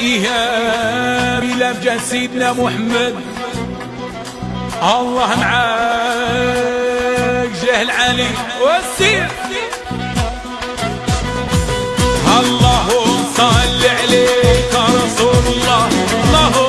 إيهاب لفجة سيدنا محمد. الله معاك جهل علي والسير اللهم صل عليك رسول الله. اللهم